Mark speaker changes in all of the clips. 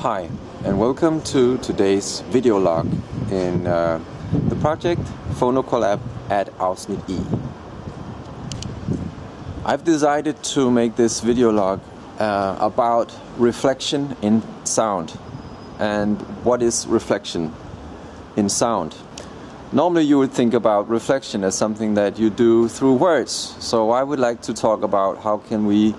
Speaker 1: Hi and welcome to today's video log in uh, the project PhonoCollab at Afsnit E. I've decided to make this video log uh, about reflection in sound and what is reflection in sound. Normally you would think about reflection as something that you do through words. So I would like to talk about how can we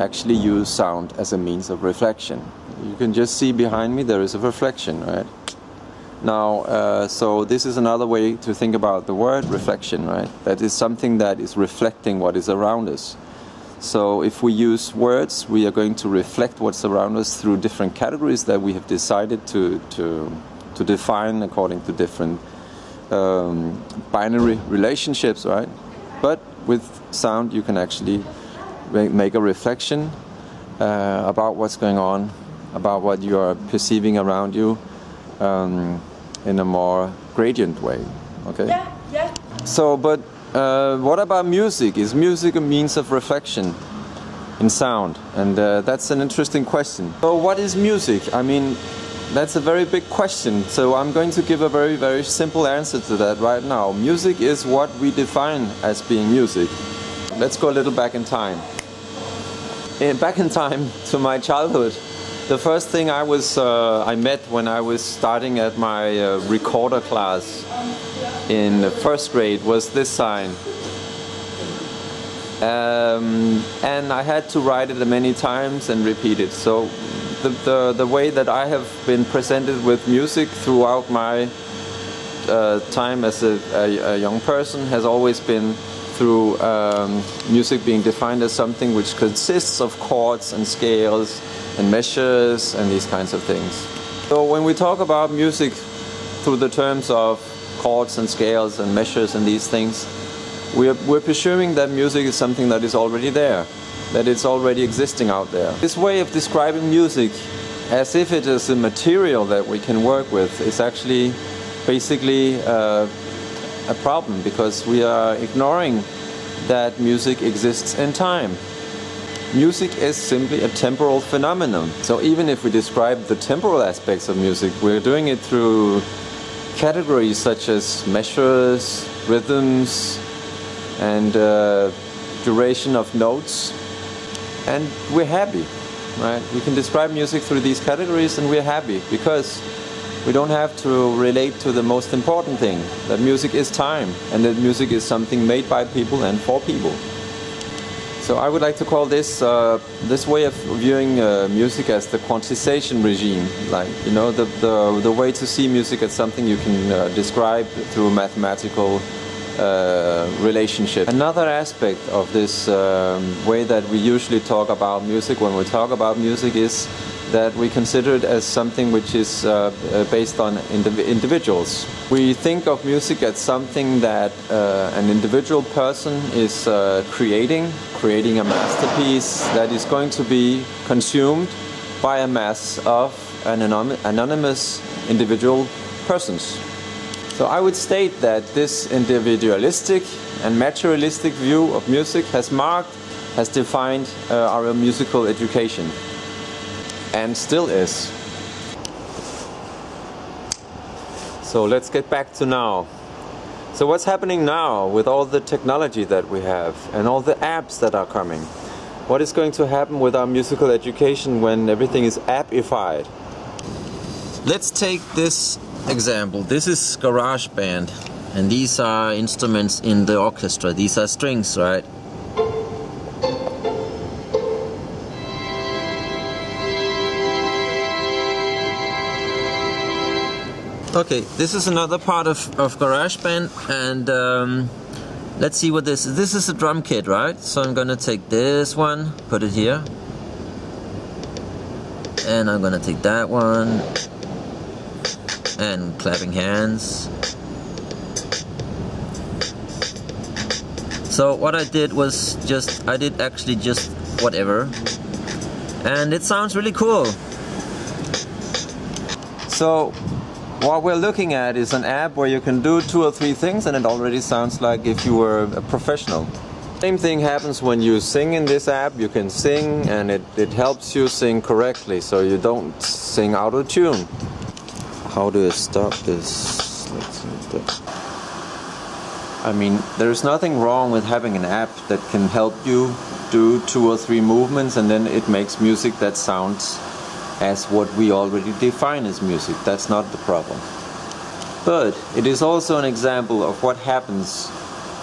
Speaker 1: actually use sound as a means of reflection. You can just see behind me there is a reflection, right? Now, uh, so this is another way to think about the word reflection, right? That is something that is reflecting what is around us. So if we use words, we are going to reflect what's around us through different categories that we have decided to, to, to define according to different um, binary relationships, right? But with sound, you can actually make a reflection uh, about what's going on, about what you are perceiving around you um, in a more gradient way. Okay.
Speaker 2: Yeah, yeah.
Speaker 1: So, but uh, what about music? Is music a means of reflection in sound? And uh, that's an interesting question. So, what is music? I mean, that's a very big question. So, I'm going to give a very, very simple answer to that right now. Music is what we define as being music. Let's go a little back in time. In, back in time to my childhood, the first thing I was uh, I met when I was starting at my uh, recorder class in first grade was this sign. Um, and I had to write it many times and repeat it. So the, the, the way that I have been presented with music throughout my uh, time as a, a, a, young person has always been through um, music being defined as something which consists of chords and scales and measures and these kinds of things. So when we talk about music through the terms of chords and scales and measures and these things, we're, we're presuming that music is something that is already there, that it's already existing out there. This way of describing music as if it is a material that we can work with is actually basically uh, a problem because we are ignoring that music exists in time. Music is simply a temporal phenomenon. So even if we describe the temporal aspects of music, we're doing it through categories such as measures, rhythms, and uh, duration of notes. And we're happy, right? We can describe music through these categories and we're happy because we don't have to relate to the most important thing, that music is time and that music is something made by people and for people. So I would like to call this uh, this way of viewing uh, music as the quantization regime, like you know the the, the way to see music as something you can uh, describe through mathematical uh, relationship. Another aspect of this um, way that we usually talk about music when we talk about music is that we consider it as something which is uh, uh, based on indiv individuals. We think of music as something that uh, an individual person is uh, creating, creating a masterpiece that is going to be consumed by a mass of anonymous individual persons. So I would state that this individualistic and materialistic view of music has marked, has defined uh, our musical education and still is. So let's get back to now. So what's happening now with all the technology that we have and all the apps that are coming? What is going to happen with our musical education when everything is appified? Let's take this example. This is GarageBand and these are instruments in the orchestra. These are strings, right? Okay, this is another part of, of GarageBand and um, let's see what this is. This is a drum kit, right? So I'm gonna take this one, put it here. And I'm gonna take that one. And clapping hands. So what I did was just, I did actually just whatever. And it sounds really cool. So what we're looking at is an app where you can do two or three things and it already sounds like if you were a professional. Same thing happens when you sing in this app. You can sing and it, it helps you sing correctly so you don't sing out of tune. How do I stop this? I mean, there's nothing wrong with having an app that can help you do two or three movements and then it makes music that sounds as what we already define as music. That's not the problem. But it is also an example of what happens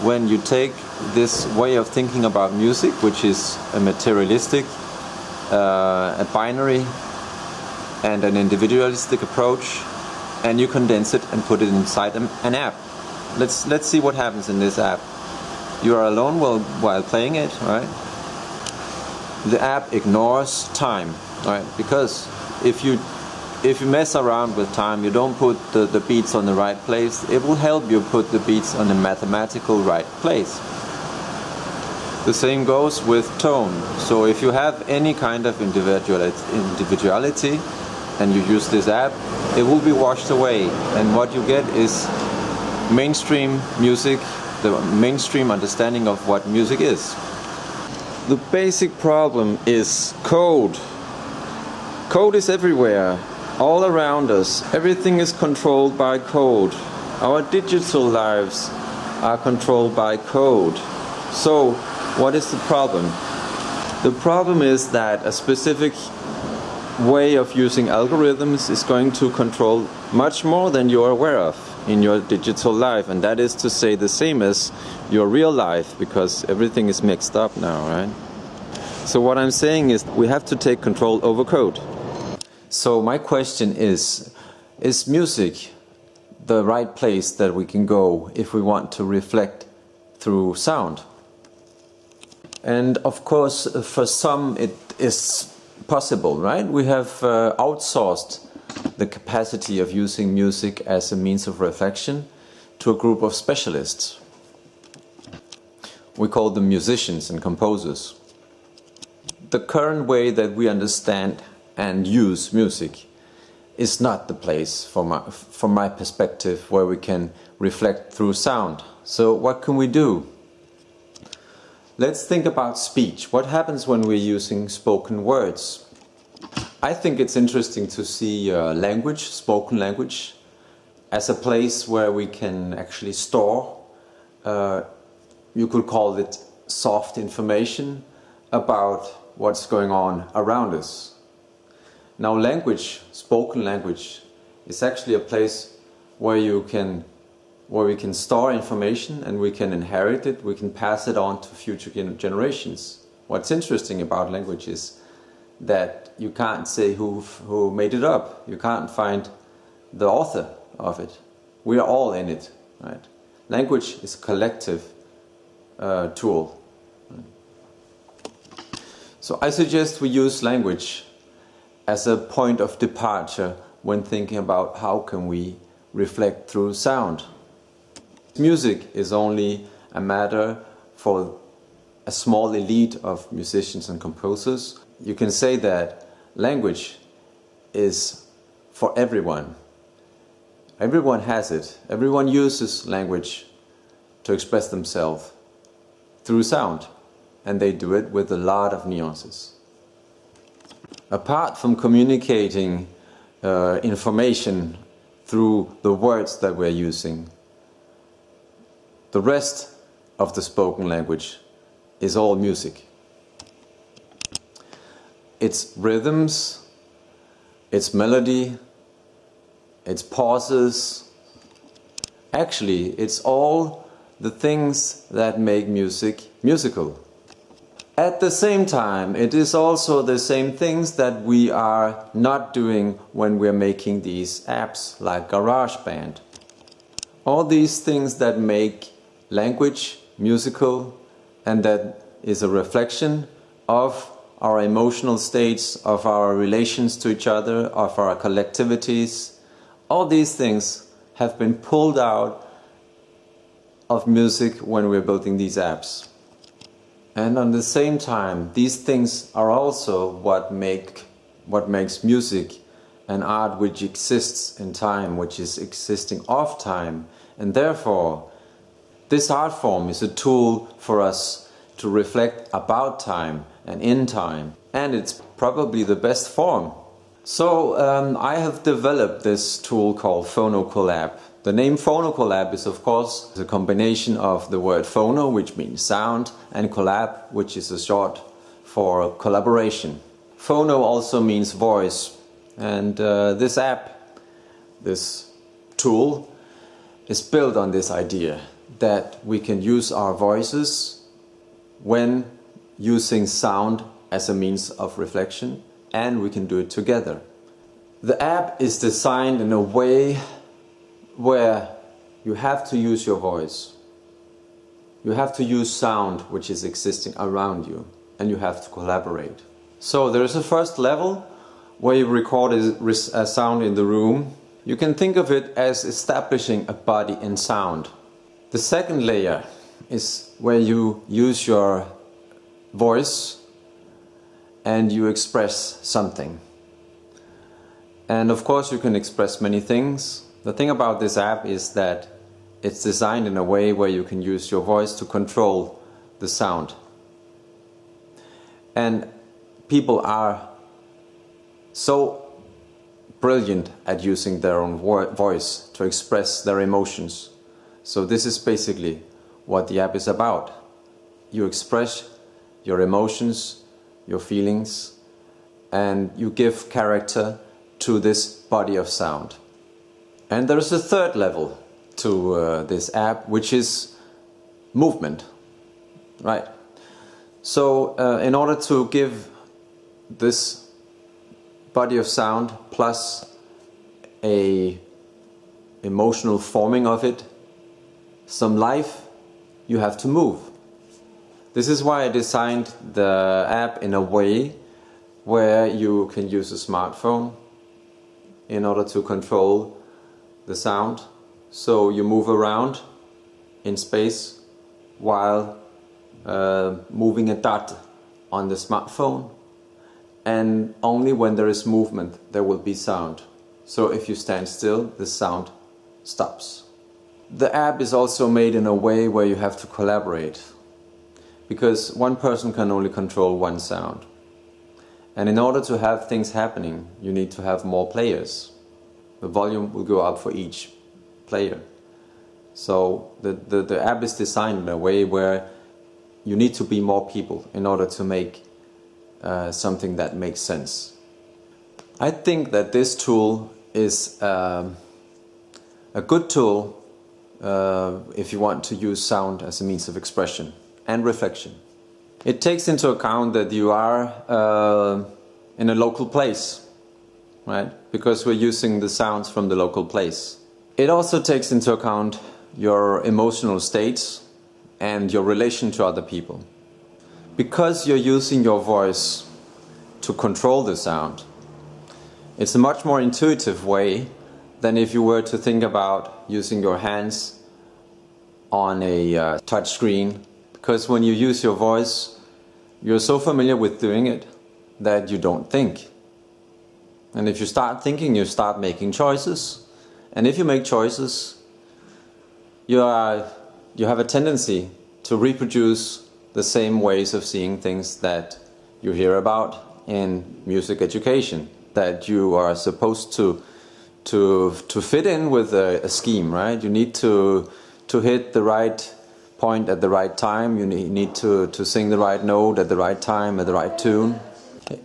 Speaker 1: when you take this way of thinking about music, which is a materialistic, uh, a binary, and an individualistic approach, and you condense it and put it inside an app. Let's let's see what happens in this app. You are alone while while playing it, right? The app ignores time, right? Because if you if you mess around with time, you don't put the, the beats on the right place, it will help you put the beats on the mathematical right place. The same goes with tone. So if you have any kind of individuality and you use this app, it will be washed away. And what you get is mainstream music, the mainstream understanding of what music is. The basic problem is code. Code is everywhere all around us. Everything is controlled by code. Our digital lives are controlled by code. So, what is the problem? The problem is that a specific way of using algorithms is going to control much more than you're aware of in your digital life, and that is to say the same as your real life because everything is mixed up now, right? So, what I'm saying is we have to take control over code. So my question is, is music the right place that we can go if we want to reflect through sound? And of course, for some it is possible, right? We have uh, outsourced the capacity of using music as a means of reflection to a group of specialists. We call them musicians and composers. The current way that we understand and use music is not the place from my, from my perspective where we can reflect through sound. So what can we do? Let's think about speech. What happens when we're using spoken words? I think it's interesting to see uh, language, spoken language, as a place where we can actually store, uh, you could call it soft information about what's going on around us. Now language, spoken language, is actually a place where you can where we can store information and we can inherit it, we can pass it on to future generations. What's interesting about language is that you can't say who, who made it up. You can't find the author of it. We are all in it. Right? Language is a collective uh, tool. So I suggest we use language as a point of departure when thinking about how can we reflect through sound. Music is only a matter for a small elite of musicians and composers. You can say that language is for everyone. Everyone has it. Everyone uses language to express themselves through sound. And they do it with a lot of nuances apart from communicating uh, information through the words that we're using, the rest of the spoken language is all music. It's rhythms, it's melody, it's pauses. Actually, it's all the things that make music musical. At the same time, it is also the same things that we are not doing when we're making these apps like GarageBand. All these things that make language musical and that is a reflection of our emotional states, of our relations to each other, of our collectivities. All these things have been pulled out of music when we're building these apps. And at the same time, these things are also what make what makes music an art which exists in time, which is existing off time. And therefore, this art form is a tool for us to reflect about time and in time. And it's probably the best form. So um, I have developed this tool called PhonoCollab. The name PhonoCollab is of course a combination of the word phono, which means sound, and collab, which is a short for collaboration. Phono also means voice, and uh, this app, this tool, is built on this idea that we can use our voices when using sound as a means of reflection and we can do it together. The app is designed in a way where you have to use your voice. You have to use sound which is existing around you and you have to collaborate. So there is a first level where you record a sound in the room. You can think of it as establishing a body in sound. The second layer is where you use your voice and you express something. And of course you can express many things. The thing about this app is that it's designed in a way where you can use your voice to control the sound. And people are so brilliant at using their own voice to express their emotions. So this is basically what the app is about. You express your emotions, your feelings, and you give character to this body of sound. And there is a third level to uh, this app, which is movement, right? So uh, in order to give this body of sound plus a emotional forming of it some life, you have to move. This is why I designed the app in a way where you can use a smartphone in order to control the sound. So you move around in space while uh, moving a dot on the smartphone and only when there is movement there will be sound. So if you stand still the sound stops. The app is also made in a way where you have to collaborate because one person can only control one sound. And in order to have things happening you need to have more players. The volume will go up for each player. So the, the, the app is designed in a way where you need to be more people in order to make uh, something that makes sense. I think that this tool is um, a good tool uh, if you want to use sound as a means of expression and reflection. It takes into account that you are uh, in a local place, right? Because we're using the sounds from the local place. It also takes into account your emotional states and your relation to other people. Because you're using your voice to control the sound, it's a much more intuitive way than if you were to think about using your hands on a uh, touch screen. Because when you use your voice, you're so familiar with doing it that you don't think. And if you start thinking, you start making choices. And if you make choices, you are you have a tendency to reproduce the same ways of seeing things that you hear about in music education that you are supposed to to to fit in with a, a, scheme right you need to to hit the right point at the right time you need, to to sing the right note at the right time at the right tune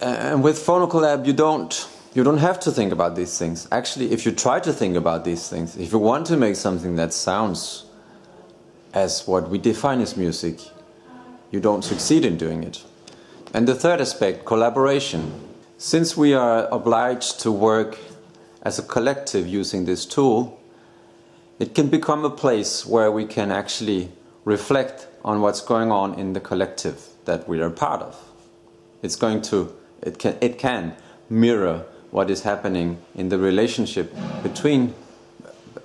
Speaker 1: and with PhonoCollab you don't you don't have to think about these things actually if you try to think about these things if you want to make something that sounds as what we define as music, you don't succeed in doing it. And the third aspect, collaboration. Since we are obliged to work as a collective using this tool, it can become a place where we can actually reflect on what's going on in the collective that we are part of. It's going to, it can, it can mirror what is happening in the relationship between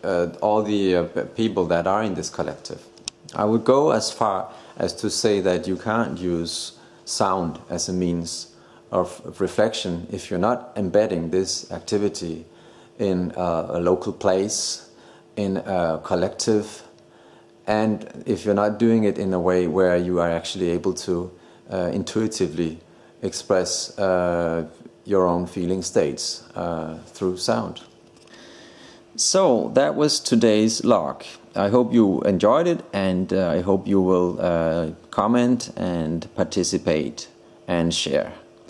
Speaker 1: uh, all the uh, people that are in this collective. I would go as far as to say that you can't use sound as a means of, of reflection if you're not embedding this activity in a, a local place, in a collective, and if you're not doing it in a way where you are actually able to uh, intuitively express uh, your own feeling states uh, through sound. So that was today's log. I hope you enjoyed it and uh, I hope you will uh, comment and participate and share.